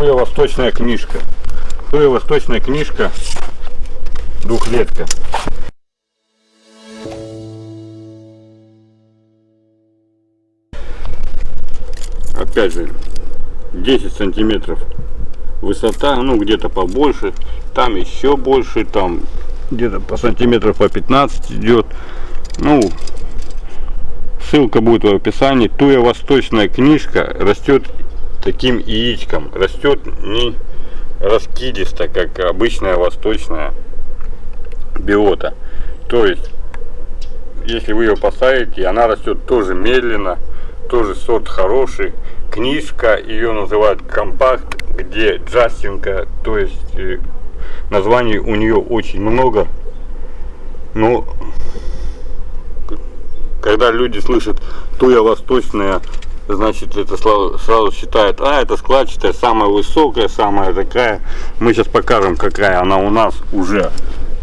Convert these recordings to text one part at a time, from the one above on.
Туя восточная книжка. Туя восточная книжка. Двухлетка. Опять же, 10 сантиметров высота, ну где-то побольше, там еще больше, там где-то по сантиметров по 15 идет. Ну, ссылка будет в описании. Туя восточная книжка растет таким яичком, растет не раскидисто, как обычная восточная биота. То есть, если вы ее посадите, она растет тоже медленно, тоже сорт хороший. Книжка, ее называют компакт, где джастинка, то есть э, названий у нее очень много. Но когда люди слышат туя восточная, значит это сразу, сразу считают, а это складчатая, самая высокая, самая такая. Мы сейчас покажем, какая она у нас уже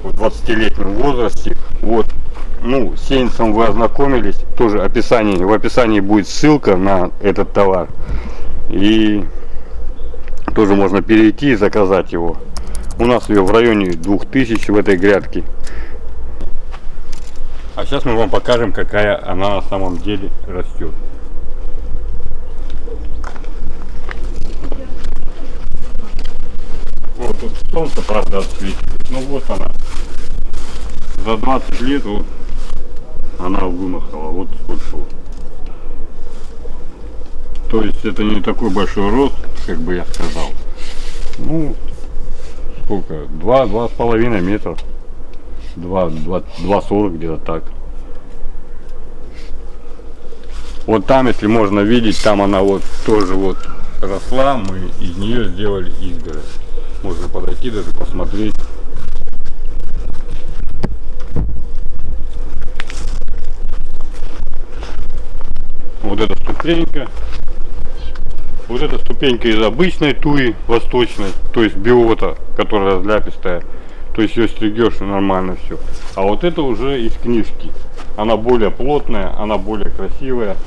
в 20-летнем возрасте. Вот, ну, с сеянцем вы ознакомились, тоже описание, в описании будет ссылка на этот товар. И тоже можно перейти и заказать его. У нас ее в районе 2000 в этой грядке. А сейчас мы вам покажем, какая она на самом деле растет. Вот тут солнце, правда, отсвечивает. Ну вот она. За 20 лет вот она вымахала. Вот сколько вот. То есть это не такой большой рост, как бы я сказал. Ну, сколько? Два, два с половиной метра. Два, два, два сорок где-то так. Вот там, если можно видеть, там она вот тоже вот росла, мы из нее сделали изгородь. Можно подойти даже посмотреть. Вот эта ступенька. Вот эта ступенька из обычной туи восточной, то есть биота, которая разляпистая. То есть ее стригешь и нормально все. А вот это уже из книжки. Она более плотная, она более красивая.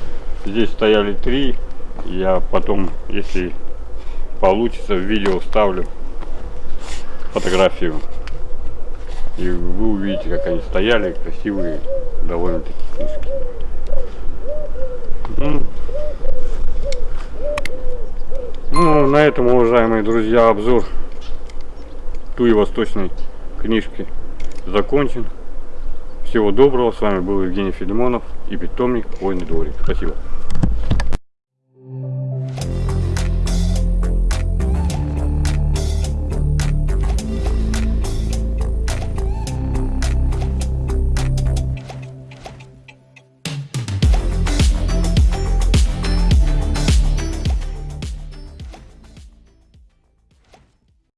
Здесь стояли три. Я потом, если получится, в видео вставлю фотографию. И вы увидите, как они стояли, красивые, довольно-таки книжки. Ну, ну, на этом, уважаемые друзья, обзор туи восточной книжки закончен. Всего доброго. С вами был Евгений Филимонов и питомник Хвойный дворик. Спасибо.